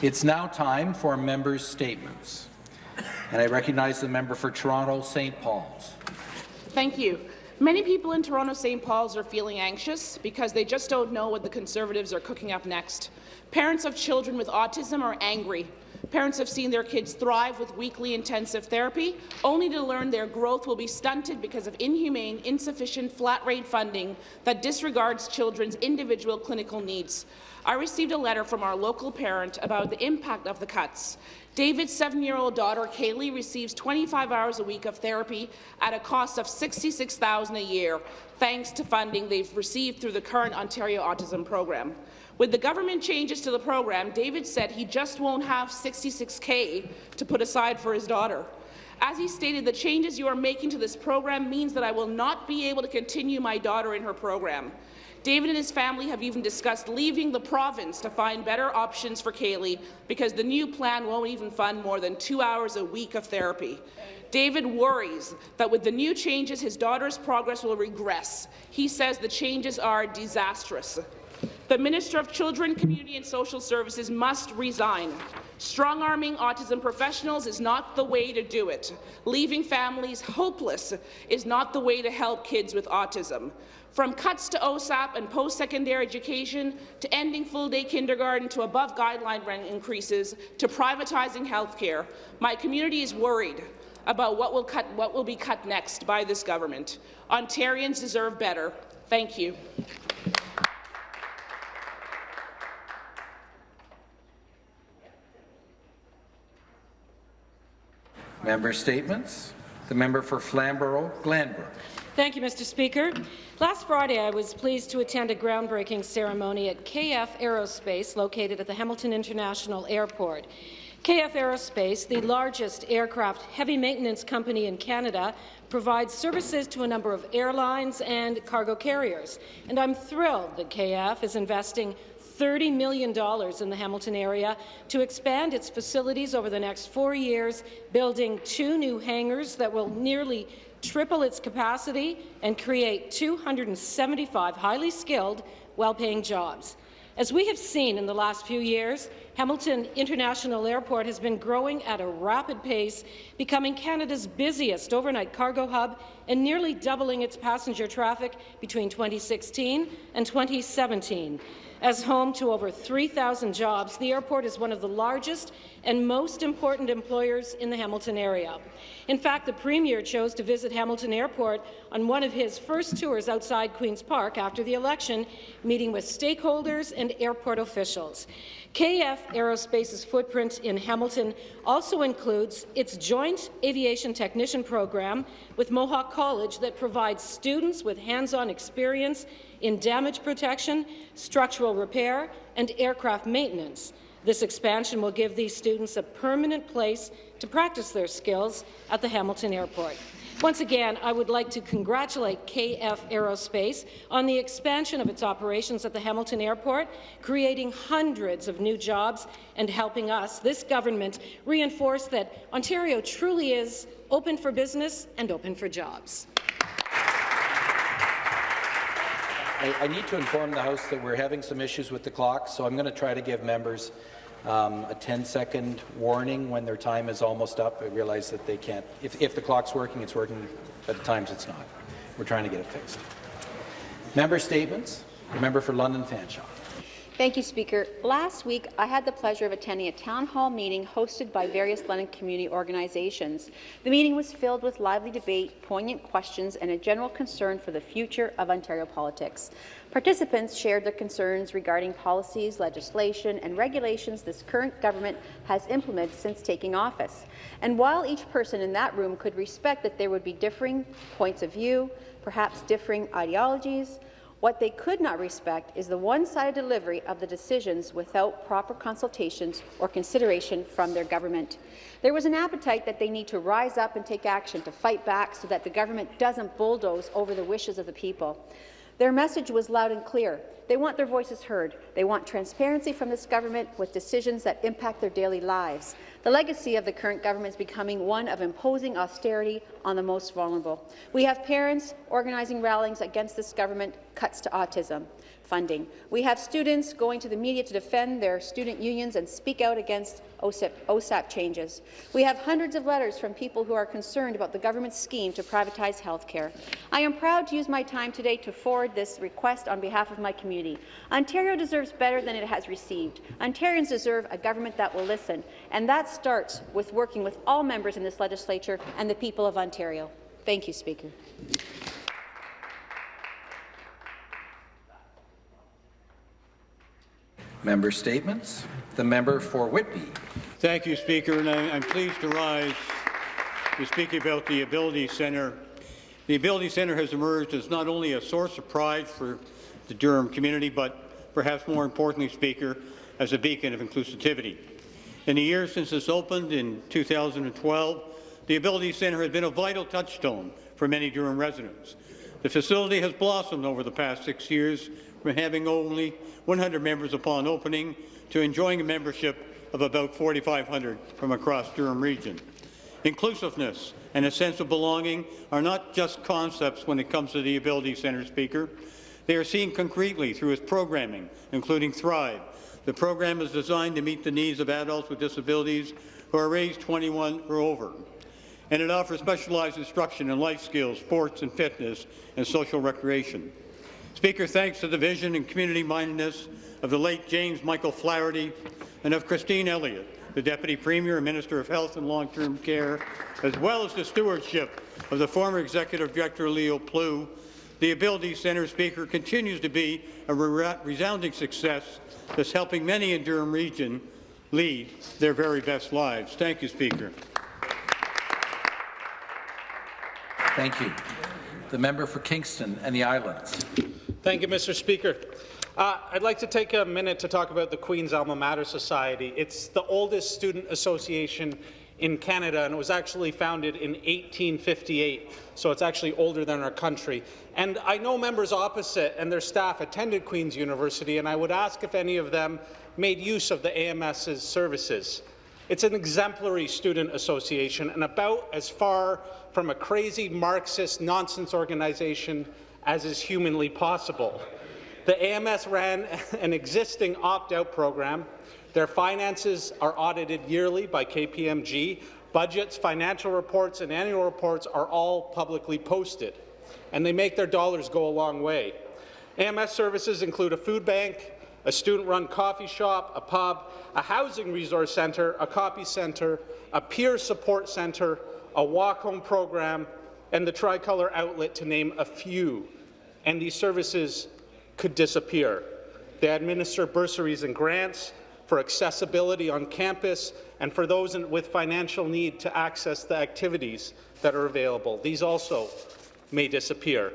It's now time for members' statements. And I recognize the member for Toronto St. Paul's. Thank you. Many people in Toronto St. Paul's are feeling anxious because they just don't know what the Conservatives are cooking up next. Parents of children with autism are angry. Parents have seen their kids thrive with weekly intensive therapy, only to learn their growth will be stunted because of inhumane, insufficient flat-rate funding that disregards children's individual clinical needs. I received a letter from our local parent about the impact of the cuts. David's seven-year-old daughter, Kaylee, receives 25 hours a week of therapy at a cost of $66,000 a year, thanks to funding they've received through the current Ontario Autism Program. With the government changes to the program, David said he just won't have 66K to put aside for his daughter. As he stated, the changes you are making to this program means that I will not be able to continue my daughter in her program. David and his family have even discussed leaving the province to find better options for Kaylee because the new plan won't even fund more than two hours a week of therapy. David worries that with the new changes, his daughter's progress will regress. He says the changes are disastrous. The Minister of Children, Community and Social Services must resign. Strong-arming autism professionals is not the way to do it. Leaving families hopeless is not the way to help kids with autism. From cuts to OSAP and post-secondary education, to ending full-day kindergarten, to above-guideline rent increases, to privatizing healthcare, my community is worried about what will, cut, what will be cut next by this government. Ontarians deserve better. Thank you. Member statements. The member for Flamborough-Glanbrook. Thank you, Mr. Speaker. Last Friday, I was pleased to attend a groundbreaking ceremony at KF Aerospace, located at the Hamilton International Airport. KF Aerospace, the largest aircraft heavy maintenance company in Canada, provides services to a number of airlines and cargo carriers. And I'm thrilled that KF is investing $30 million in the Hamilton area to expand its facilities over the next four years, building two new hangars that will nearly triple its capacity and create 275 highly skilled, well-paying jobs. As we have seen in the last few years, Hamilton International Airport has been growing at a rapid pace, becoming Canada's busiest overnight cargo hub and nearly doubling its passenger traffic between 2016 and 2017. As home to over 3,000 jobs, the airport is one of the largest and most important employers in the Hamilton area. In fact, the Premier chose to visit Hamilton Airport on one of his first tours outside Queen's Park after the election, meeting with stakeholders and airport officials. KF Aerospace's footprint in Hamilton also includes its Joint Aviation Technician program with Mohawk College that provides students with hands-on experience in damage protection, structural repair, and aircraft maintenance. This expansion will give these students a permanent place to practice their skills at the Hamilton Airport. Once again, I would like to congratulate KF Aerospace on the expansion of its operations at the Hamilton Airport, creating hundreds of new jobs and helping us, this government, reinforce that Ontario truly is open for business and open for jobs. I, need to inform the House that we're having some issues with the clock, so I'm going to try to give members um, a 10-second warning when their time is almost up. I realize that they can't. If, if the clock's working, it's working, but at times it's not. We're trying to get it fixed. Member statements. Member for London Fanshawe. Thank you, Speaker. Last week, I had the pleasure of attending a town hall meeting hosted by various London community organizations. The meeting was filled with lively debate, poignant questions, and a general concern for the future of Ontario politics. Participants shared their concerns regarding policies, legislation, and regulations this current government has implemented since taking office. And while each person in that room could respect that there would be differing points of view, perhaps differing ideologies, what they could not respect is the one-sided delivery of the decisions without proper consultations or consideration from their government. There was an appetite that they need to rise up and take action to fight back so that the government doesn't bulldoze over the wishes of the people. Their message was loud and clear. They want their voices heard. They want transparency from this government with decisions that impact their daily lives. The legacy of the current government is becoming one of imposing austerity on the most vulnerable. We have parents organizing rallies against this government cuts to autism funding. We have students going to the media to defend their student unions and speak out against OSAP, OSAP changes. We have hundreds of letters from people who are concerned about the government's scheme to privatize health care. I am proud to use my time today to forward this request on behalf of my community. Ontario deserves better than it has received. Ontarians deserve a government that will listen, and that starts with working with all members in this legislature and the people of Ontario. Thank you, Speaker. Member statements. The member for Whitby. Thank you, Speaker, and I, I'm pleased to rise to speak about the Ability Centre. The Ability Centre has emerged as not only a source of pride for the Durham community, but perhaps more importantly, Speaker, as a beacon of inclusivity. In the years since it's opened in 2012, the Ability Centre has been a vital touchstone for many Durham residents. The facility has blossomed over the past six years from having only 100 members upon opening to enjoying a membership of about 4,500 from across Durham region. Inclusiveness and a sense of belonging are not just concepts when it comes to the Ability Centre Speaker. They are seen concretely through its programming, including Thrive. The program is designed to meet the needs of adults with disabilities who are raised 21 or over and it offers specialized instruction in life skills, sports and fitness, and social recreation. Speaker, thanks to the vision and community-mindedness of the late James Michael Flaherty and of Christine Elliott, the Deputy Premier and Minister of Health and Long-Term Care, as well as the stewardship of the former Executive Director Leo Plew, the Ability Centre Speaker continues to be a re resounding success that's helping many in Durham Region lead their very best lives. Thank you, Speaker. Thank you. The member for Kingston and the Islands. Thank you, Mr. Speaker. Uh, I'd like to take a minute to talk about the Queen's Alma Mater Society. It's the oldest student association in Canada, and it was actually founded in 1858, so it's actually older than our country. And I know members opposite and their staff attended Queen's University, and I would ask if any of them made use of the AMS's services. It's an exemplary student association and about as far from a crazy Marxist nonsense organization as is humanly possible. The AMS ran an existing opt-out program. Their finances are audited yearly by KPMG. Budgets, financial reports, and annual reports are all publicly posted, and they make their dollars go a long way. AMS services include a food bank, a student-run coffee shop, a pub, a housing resource centre, a copy centre, a peer support centre, a walk-home program, and the Tricolor outlet, to name a few. And these services could disappear. They administer bursaries and grants for accessibility on campus and for those in, with financial need to access the activities that are available. These also may disappear.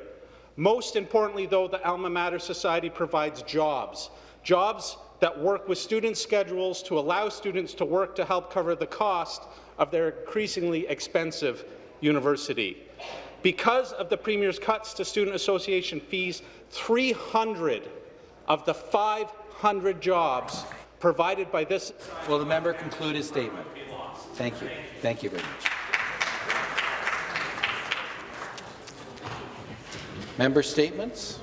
Most importantly, though, the Alma Mater Society provides jobs jobs that work with student schedules to allow students to work to help cover the cost of their increasingly expensive university. Because of the Premier's cuts to Student Association fees, 300 of the 500 jobs provided by this— Will the member conclude his statement? Thank you. Thank you very much. Member statements.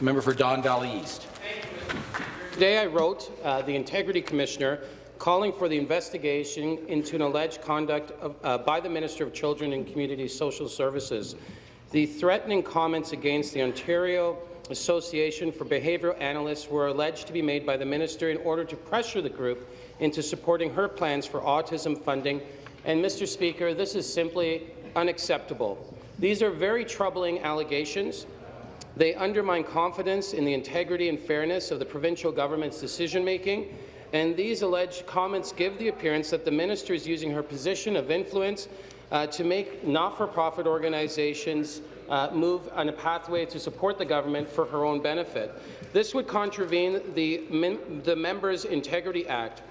Member for Don Valley East. Today I wrote uh, the Integrity Commissioner calling for the investigation into an alleged conduct of, uh, by the Minister of Children and Community Social Services. The threatening comments against the Ontario Association for Behavioral Analysts were alleged to be made by the minister in order to pressure the group into supporting her plans for autism funding. And, Mr. Speaker, this is simply unacceptable. These are very troubling allegations. They undermine confidence in the integrity and fairness of the provincial government's decision-making, and these alleged comments give the appearance that the minister is using her position of influence uh, to make not-for-profit organizations uh, move on a pathway to support the government for her own benefit. This would contravene the, the Members' Integrity Act.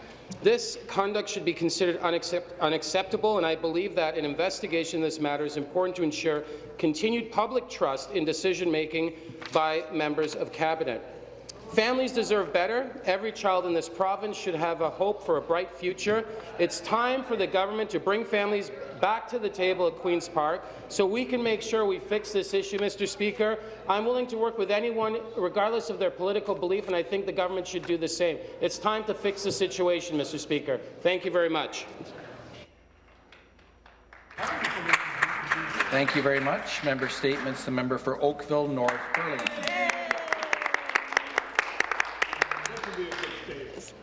This conduct should be considered unaccept unacceptable, and I believe that an investigation in this matter is important to ensure continued public trust in decision-making by members of Cabinet. Families deserve better. Every child in this province should have a hope for a bright future. It's time for the government to bring families back to the table at Queen's Park so we can make sure we fix this issue, Mr. Speaker. I'm willing to work with anyone, regardless of their political belief, and I think the government should do the same. It's time to fix the situation, Mr. Speaker. Thank you very much. Thank you very much. Member statements. The member for Oakville North Burlington.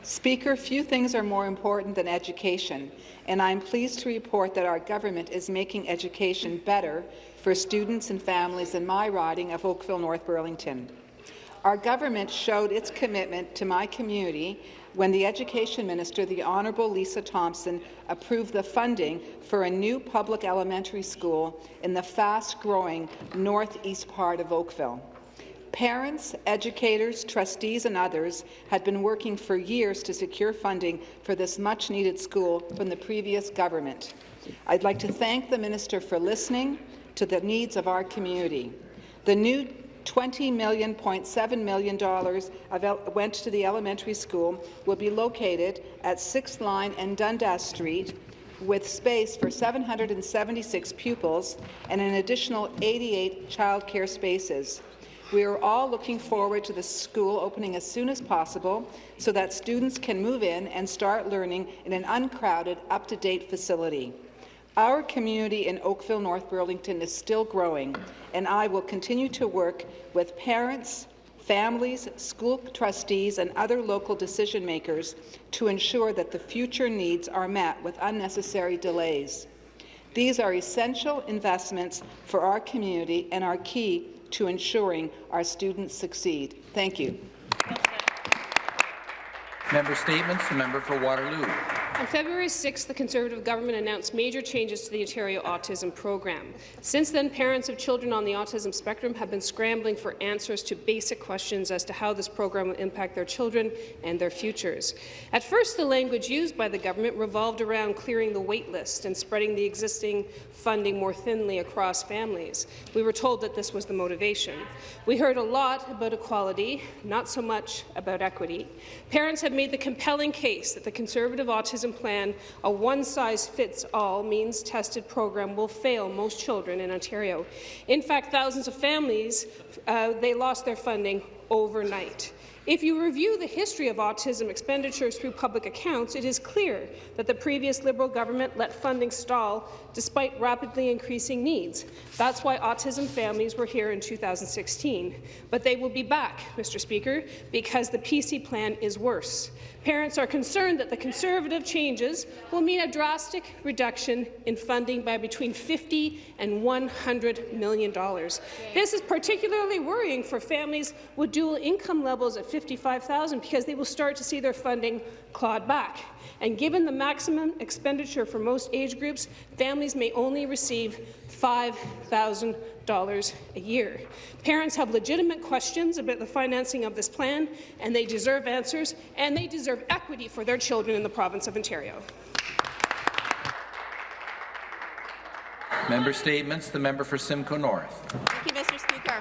Speaker, few things are more important than education, and I'm pleased to report that our government is making education better for students and families in my riding of Oakville North Burlington. Our government showed its commitment to my community when the Education Minister, the Honourable Lisa Thompson, approved the funding for a new public elementary school in the fast-growing northeast part of Oakville. Parents, educators, trustees and others had been working for years to secure funding for this much-needed school from the previous government. I'd like to thank the minister for listening to the needs of our community. The new $20 million, $0.7 million went to the elementary school will be located at 6th Line and Dundas Street with space for 776 pupils and an additional 88 childcare spaces. We are all looking forward to the school opening as soon as possible so that students can move in and start learning in an uncrowded, up-to-date facility. Our community in Oakville, North Burlington is still growing, and I will continue to work with parents, families, school trustees and other local decision makers to ensure that the future needs are met with unnecessary delays. These are essential investments for our community and are key to ensuring our students succeed. Thank you. Member statements. The member for Waterloo. On February 6, the Conservative government announced major changes to the Ontario Autism Program. Since then, parents of children on the autism spectrum have been scrambling for answers to basic questions as to how this program will impact their children and their futures. At first, the language used by the government revolved around clearing the wait list and spreading the existing funding more thinly across families. We were told that this was the motivation. We heard a lot about equality, not so much about equity. Parents have made the compelling case that the Conservative Autism autism plan, a one-size-fits-all means-tested program will fail most children in Ontario. In fact, thousands of families, uh, they lost their funding overnight. If you review the history of autism expenditures through public accounts, it is clear that the previous Liberal government let funding stall despite rapidly increasing needs. That's why autism families were here in 2016. But they will be back, Mr. Speaker, because the PC plan is worse. Parents are concerned that the Conservative changes will mean a drastic reduction in funding by between 50 and 100 million dollars. This is particularly worrying for families with dual income levels at 55,000 because they will start to see their funding clawed back. And given the maximum expenditure for most age groups, families may only receive $5,000 a year. Parents have legitimate questions about the financing of this plan, and they deserve answers, and they deserve equity for their children in the province of Ontario. Member statements. The member for Simcoe North. Thank you, Mr. Speaker.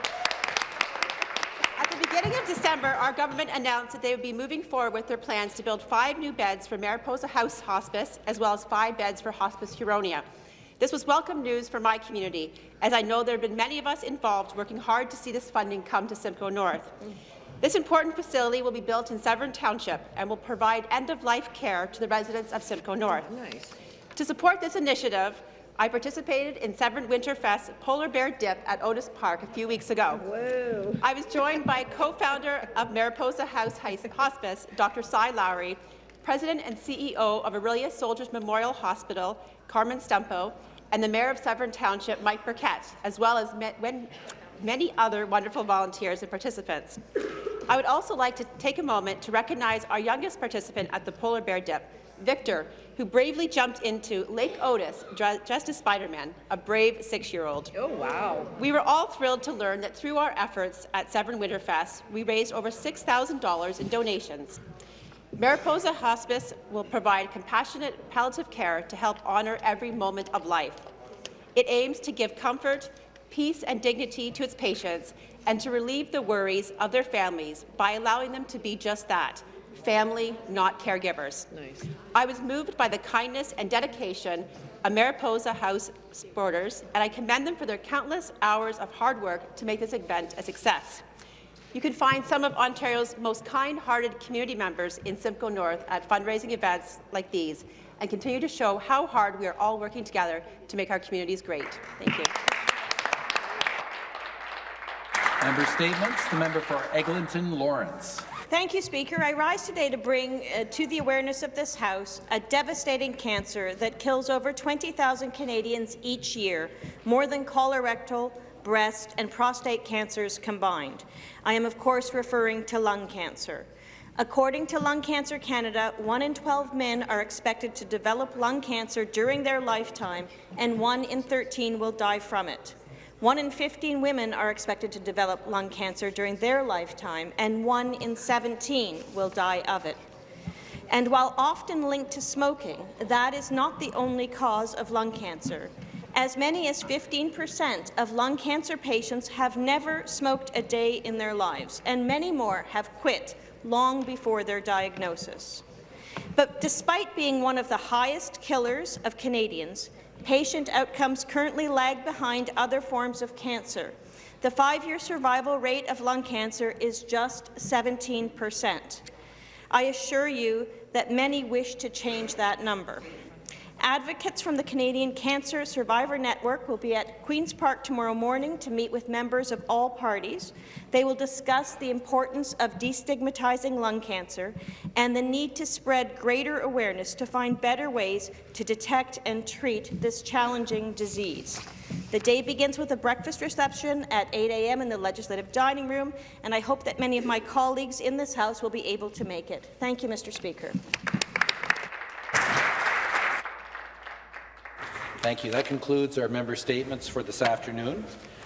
At the beginning of December, our government announced that they would be moving forward with their plans to build five new beds for Mariposa House Hospice, as well as five beds for Hospice Huronia. This was welcome news for my community, as I know there have been many of us involved working hard to see this funding come to Simcoe North. This important facility will be built in Severn Township and will provide end-of-life care to the residents of Simcoe North. Nice. To support this initiative, I participated in Severn Winterfest Polar Bear Dip at Otis Park a few weeks ago. Whoa. I was joined by co-founder of Mariposa House Hospice, Dr. Cy Lowry, President and CEO of Orillia Soldiers Memorial Hospital, Carmine Stumpo, and the Mayor of Severn Township, Mike Burkett, as well as many other wonderful volunteers and participants. I would also like to take a moment to recognize our youngest participant at the polar bear dip, Victor, who bravely jumped into Lake Otis dressed as Spider-Man, a brave six-year-old. Oh, wow. We were all thrilled to learn that through our efforts at Severn Winterfest, we raised over $6,000 in donations. Mariposa Hospice will provide compassionate palliative care to help honour every moment of life. It aims to give comfort, peace and dignity to its patients and to relieve the worries of their families by allowing them to be just that, family, not caregivers. Nice. I was moved by the kindness and dedication of Mariposa House supporters, and I commend them for their countless hours of hard work to make this event a success. You can find some of Ontario's most kind-hearted community members in Simcoe North at fundraising events like these and continue to show how hard we are all working together to make our communities great. Thank you. Member statements. The member for Eglinton Lawrence. Thank you, Speaker. I rise today to bring uh, to the awareness of this House a devastating cancer that kills over 20,000 Canadians each year, more than colorectal, breast and prostate cancers combined. I am, of course, referring to lung cancer. According to Lung Cancer Canada, 1 in 12 men are expected to develop lung cancer during their lifetime, and 1 in 13 will die from it. 1 in 15 women are expected to develop lung cancer during their lifetime, and 1 in 17 will die of it. And while often linked to smoking, that is not the only cause of lung cancer. As many as 15% of lung cancer patients have never smoked a day in their lives, and many more have quit long before their diagnosis. But despite being one of the highest killers of Canadians, patient outcomes currently lag behind other forms of cancer. The five-year survival rate of lung cancer is just 17 percent. I assure you that many wish to change that number. Advocates from the Canadian Cancer Survivor Network will be at Queen's Park tomorrow morning to meet with members of all parties. They will discuss the importance of destigmatizing lung cancer and the need to spread greater awareness to find better ways to detect and treat this challenging disease. The day begins with a breakfast reception at 8 a.m. in the Legislative Dining Room, and I hope that many of my colleagues in this House will be able to make it. Thank you, Mr. Speaker. Thank you. That concludes our member statements for this afternoon.